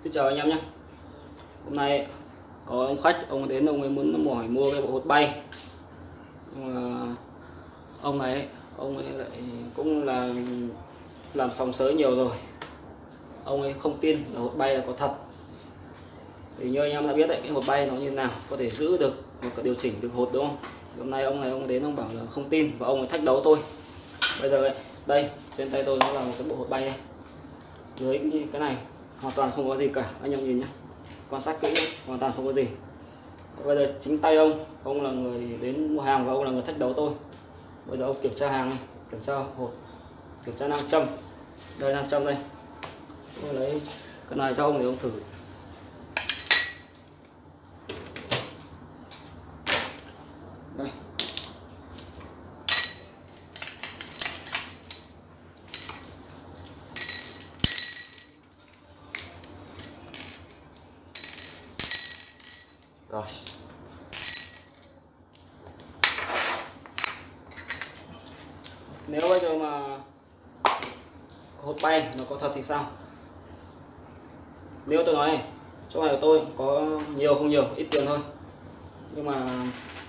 Xin chào anh em nhé. Hôm nay có ông khách ông đến ông ấy muốn mỏi mua cái bộ hột bay. Nhưng mà ông ấy ông ấy lại cũng là làm sòng sới nhiều rồi. Ông ấy không tin là hột bay là có thật. Thì như anh em đã biết đấy cái hột bay nó như nào có thể giữ được và có điều chỉnh được hột đúng không? Hôm nay ông này ông đến ông bảo là không tin và ông ấy thách đấu tôi bây giờ ấy, đây trên tay tôi nó là một cái bộ hột bay này dưới cái này hoàn toàn không có gì cả. Anh em nhìn nhé. Quan sát kỹ hoàn toàn không có gì. Bây giờ chính tay ông ông là người đến mua hàng và ông là người thách đấu tôi. Bây giờ ông kiểm tra hàng này, kiểm tra hộp, kiểm tra nam châm. Đây, nam châm đây. Tôi lấy cái này cho ông để ông thử đây rồi nếu bây giờ mà hột bay nó có thật thì sao? Nếu tôi nói này chỗ này của tôi có nhiều không nhiều ít tiền thôi. Nhưng mà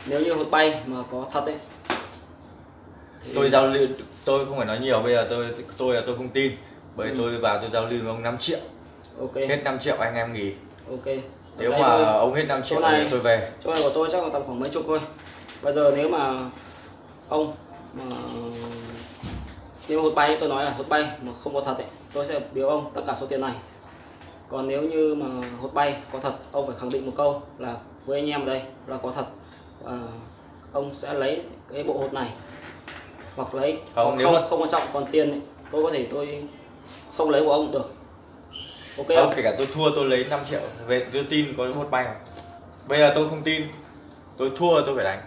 nếu như hột bay mà có thật ấy thì tôi giao lưu tôi không phải nói nhiều bây giờ tôi tôi là tôi không tin. Bởi Ừ. tôi vào tôi giao lưu với ông 5 triệu. Ok. Hết 5 triệu anh em nghỉ. Ok. Nếu mà tôi- ông hết 5 triệu này- thì tôi về. chỗ này của tôi chắc là tầm khoảng mấy chục thôi. Bây giờ nếu mà ông nếu hột bay tôi nói là hột bay mà không có thật ấy tôi sẽ biếu ông tất cả số tiền này. Còn nếu như mà hột bay có thật ông phải khẳng định một câu là với anh em ở đây là có thật. Và ông sẽ lấy cái bộ hột này hoặc lấy Không, nếu không mà- không quan trọng còn tiền ấy, tôi có thể tôi không lấy của ông được. Ok không không? kể cả tôi thua tôi lấy 5 triệu về tôi tin có một bay mà bây giờ tôi không tin tôi thua tôi phải đánh.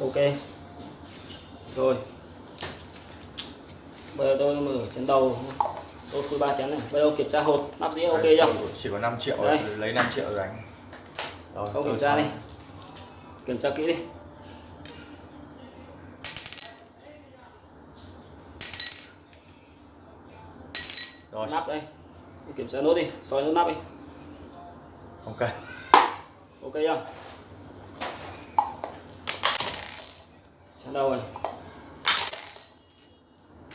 Ok. Rồi bây giờ tôi mở chén đầu. Tôi khui ba chén này. Bây giờ kiểm tra hột. Nắp dĩa ok chưa? Chỉ có 5 triệu Đây. lấy 5 triệu rồi đánh rồi, không kiểm tra đi. Xong. kiểm tra kỹ đi. Rồi. Nắp đây. Kiểm tra nốt đi. Soi nốt nắp đi. Cần ok chưa? Chén đầu này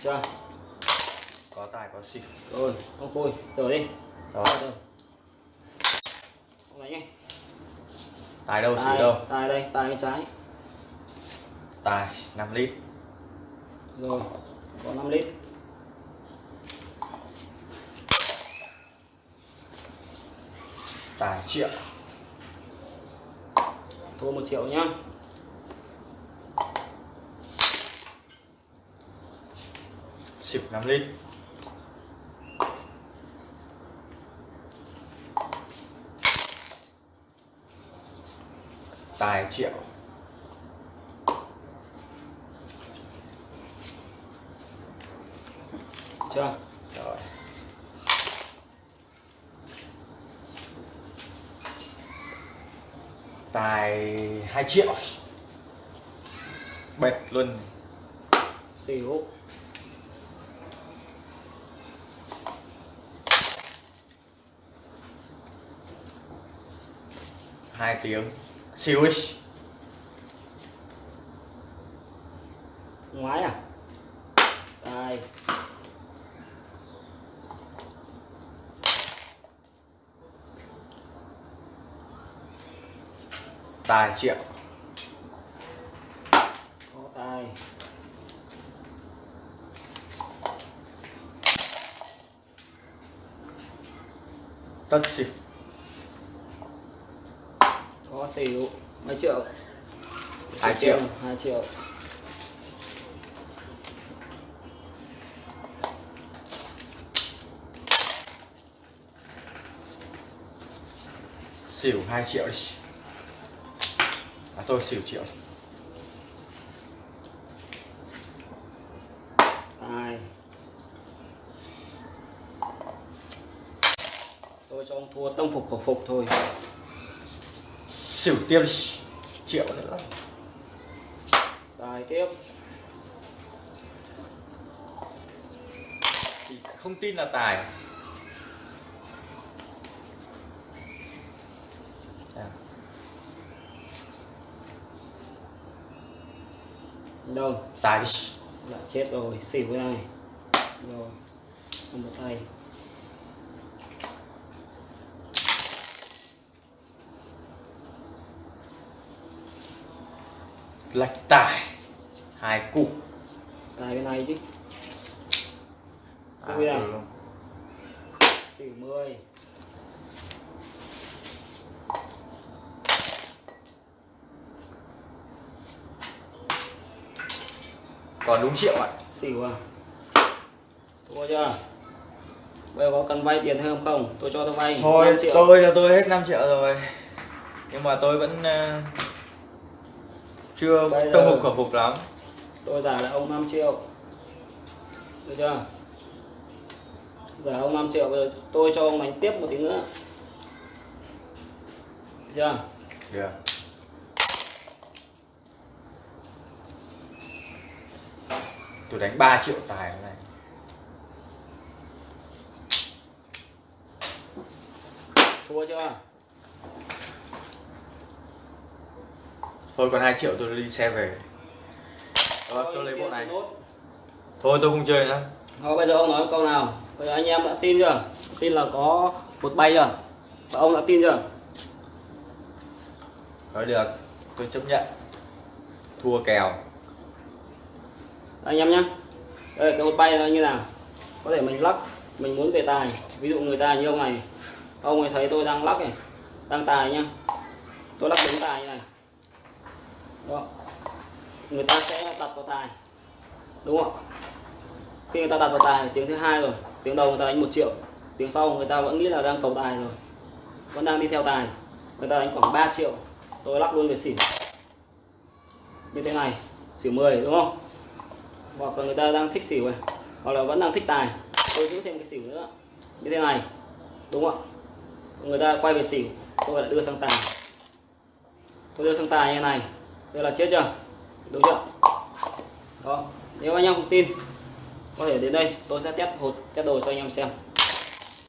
chưa? Có tài có xỉu. Rồi không khui. Rửa đi. Rồi Rồi. không đánh tài đâu xỉu tài đâu? tài đây tài bên trái. Tài 5 lít. Rồi có 5 lít. Tài triệu. Thua một triệu nhá xỉu 5 lít tài triệu. Chưa? Rồi. Tài 2 triệu. Bệt luôn. Xỉu hai tiếng. Siêu ấy ngoái à? Tài tài triệu. Có tài. Tất có xỉu mấy triệu. Hai triệu. hai triệu. Xỉu 2 triệu đi à tôi xỉu triệu. Tài tôi cho ông thua tâm phục khẩu phục thôi xỉu tiêm triệu nữa. Tài tiếp. Thì không tin là tài. Đâu? Tài lại dạ, chết rồi xỉu cái này. Rồi một tay lạch tài. Hai cục tài bên này chứ. À, Ui à. ừ. xỉu 10 còn đúng triệu ạ. Xỉu à? Thua chưa? Bây giờ có cần vay tiền thêm không? Tôi cho tôi vay thôi 5 triệu. tôi là tôi hết 5 triệu rồi. Nhưng mà tôi vẫn ờ, chưa Bây tâm phục khẩu phục lắm. tôi giả lại ông 5 triệu. Được chưa? Giả ông 5 triệu bây giờ tôi cho ông đánh tiếp một tí nữa. Được chưa? Được tôi đánh 3 triệu tài cái này thua chưa thôi còn 2 triệu tôi đi xe về. Rồi, tôi lấy bộ này. thôi tôi không chơi nữa. Rồi bây giờ ông nói câu nào? Bây giờ anh em đã tin chưa? Tin là có một bay chưa? Và ông đã tin chưa? Nói được. Tôi chấp nhận. Thua kèo. Anh em nhé đây cái hột bay nó như nào? Có thể mình lắc mình muốn về tài. Ví dụ người ta như ông này. Ông ấy thấy tôi đang lắc này đang tài nhá. Tôi lắc đúng tài như này đó. Người ta sẽ đặt vào tài, đúng không khi người ta đặt vào tài tiếng thứ hai rồi, tiếng đầu người ta đánh một triệu, tiếng sau người ta vẫn nghĩ là đang cầu tài rồi, vẫn đang đi theo tài. Người ta đánh khoảng 3 triệu, tôi lắc luôn về xỉu như thế này, xỉu 10 đúng không? Hoặc là người ta đang thích xỉu này, hoặc là vẫn đang thích tài, tôi giữ thêm cái xỉu nữa. Như thế này, đúng không người ta quay về xỉu, tôi lại đưa sang tài. Tôi đưa sang tài như này đây là chết chưa? Đúng chưa? Đó, nếu anh em không tin, có thể đến đây, tôi sẽ test hột, test đồ cho anh em xem.